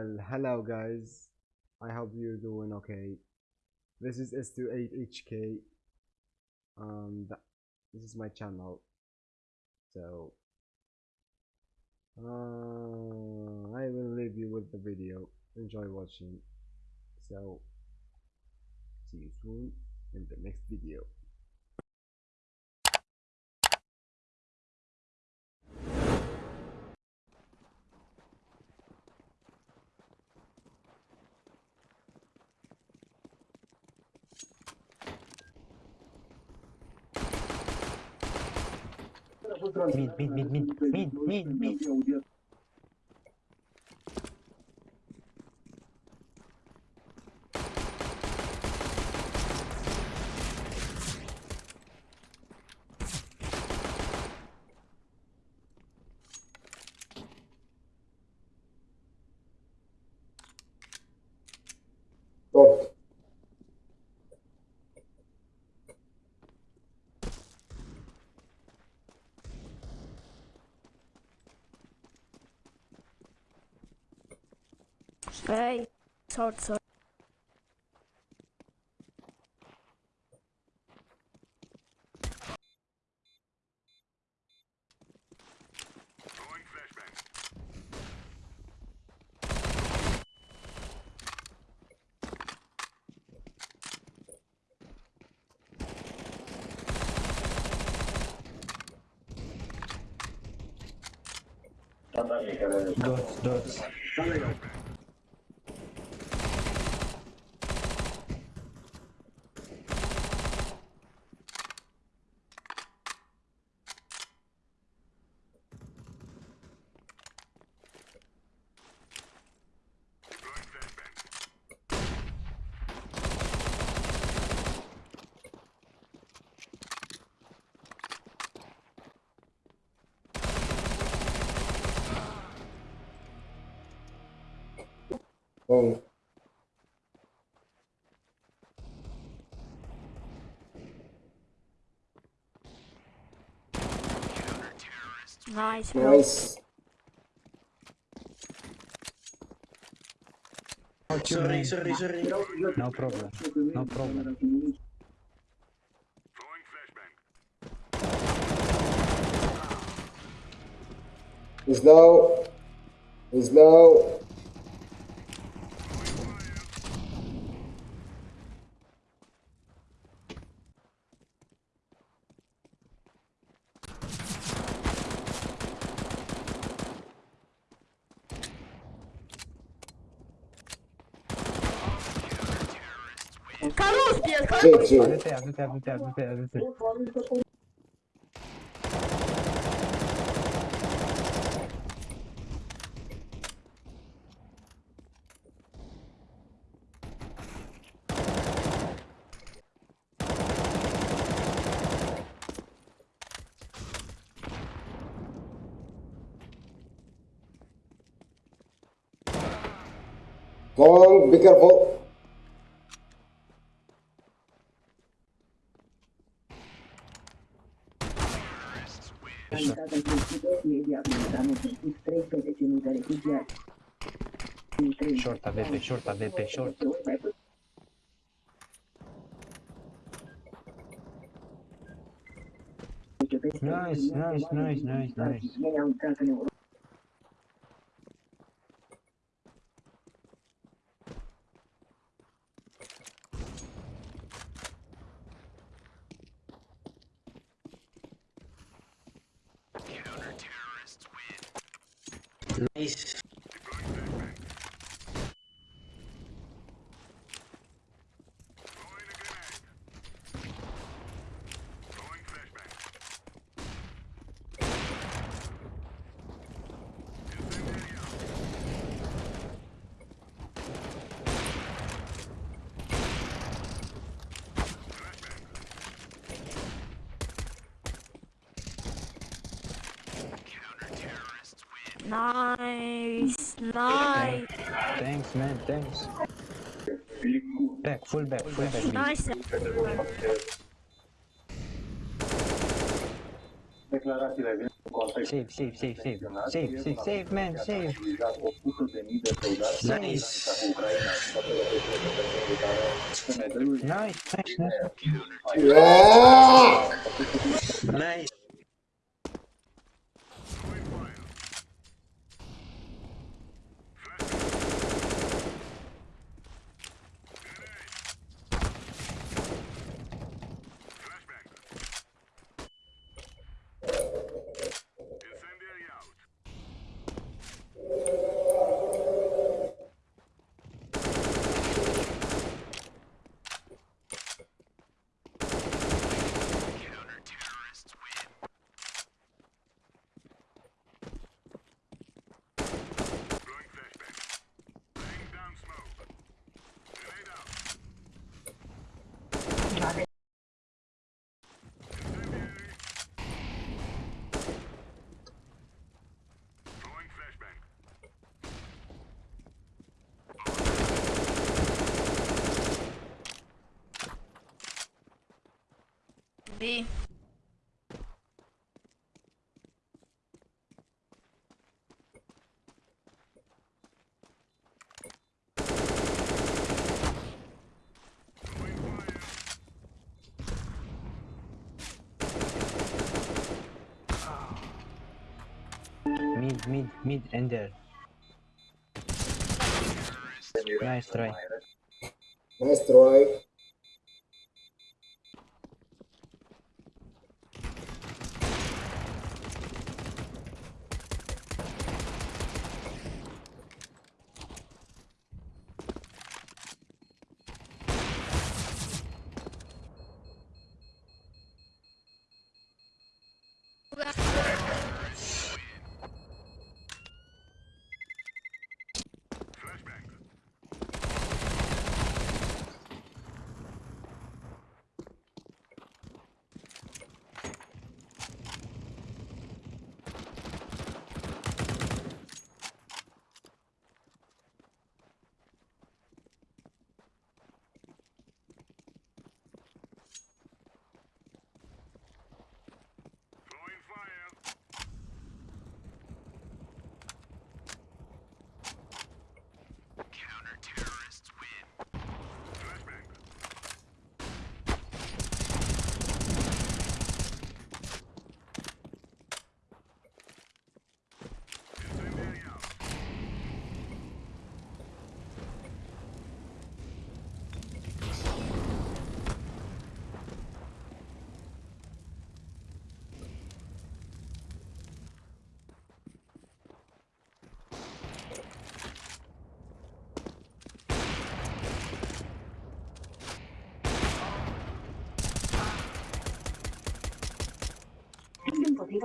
Well, hello guys. I hope you're doing okay. This is S28HK. And this is my channel. So, uh, I will leave you with the video. Enjoy watching. So, see you soon in the next video. Mid, mid, mid, mid, mid, mid, mid. Top. Hey, sorry, sorry. Dots, dots. Oh. Long. Nice. Nice. Sorry, sorry, sorry. No problem. No problem. He's low. He's low. Ç, Ç. Be careful. Calitate în principiu, media militană, 13 mii de refugiați. Short AVP, short AVP, short. Nice, nice, nice, nice, nice. Ei au intrat în Europa. Nice. Nice, nice, Thanks, man, thanks. Back, full back, full back. nice. Save, save, save, save. Save, save, save, man, save. Nice. Nice, nice, nice. Yeah! Nice. B. Mid, mid, mid, and. Nice try. Nice try.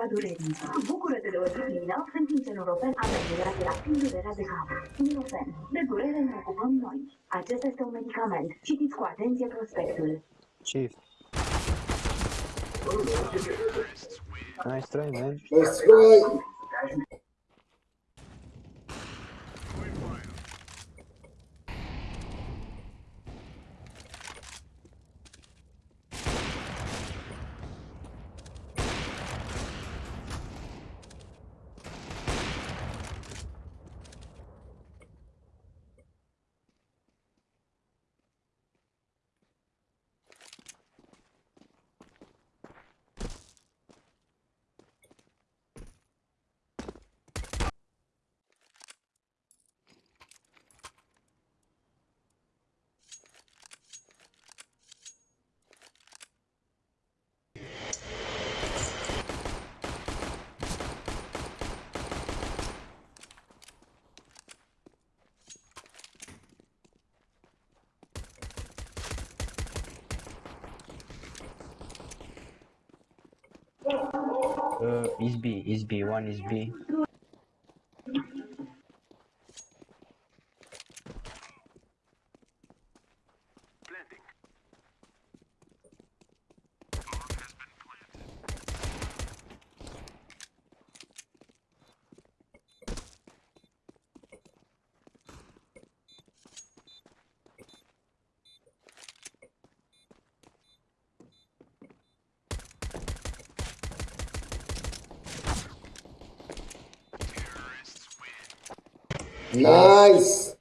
Împotriva durerii. Bucură-te de o zi plină în timp ce Nurofen a terminat la timp durerea de cap. Nurofen. De durere ne ocupăm noi. Acesta este un medicament. Citiți cu atenție prospectul. Chief. Nice try, man. Nice try. Uh, is B, is B, one is B. Nice.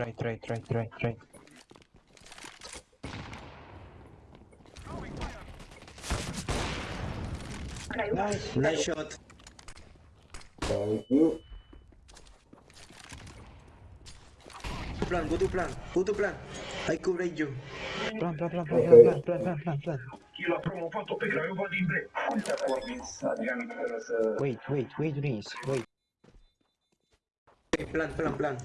Right, right, right, right, right. Nice. Nice shot. Thank you. Plan, go to plan. Go to plan. I cover you. Plan, plan, plan, plan, Okay. plan, plan, plan, plan, plan. Wait, wait, wait, Reese, wait. Plan, plan, plan.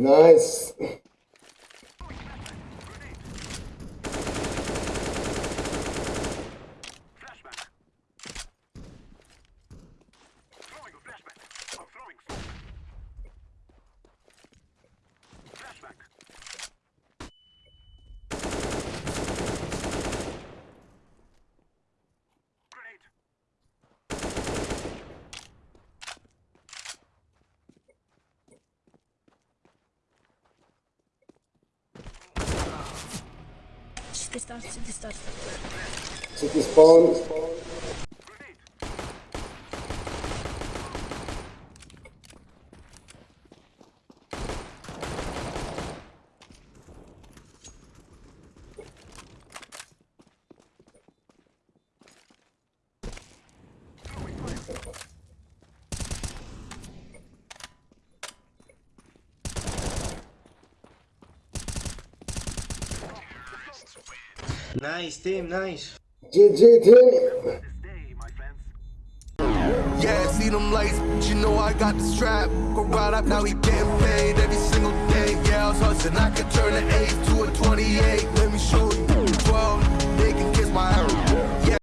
Nice. City start, city. City spawn. Nice team, nice. GG team. Yeah, see them lights, but you know I got the strap. Go right up, now he getting paid every single day. Yeah, I was hustling, I could turn an 8 to a 28. Let me show you. 12, they can kiss my arrow.